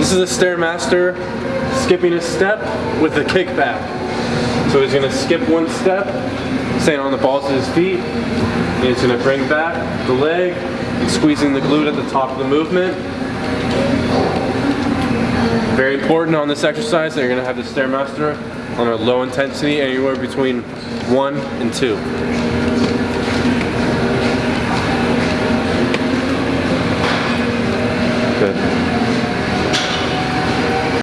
This is a Stairmaster skipping a step with a kickback. So he's gonna skip one step, staying on the balls of his feet, and he's gonna bring back the leg, and squeezing the glute at the top of the movement. Very important on this exercise that you're gonna have the Stairmaster on a low intensity, anywhere between one and two. Good.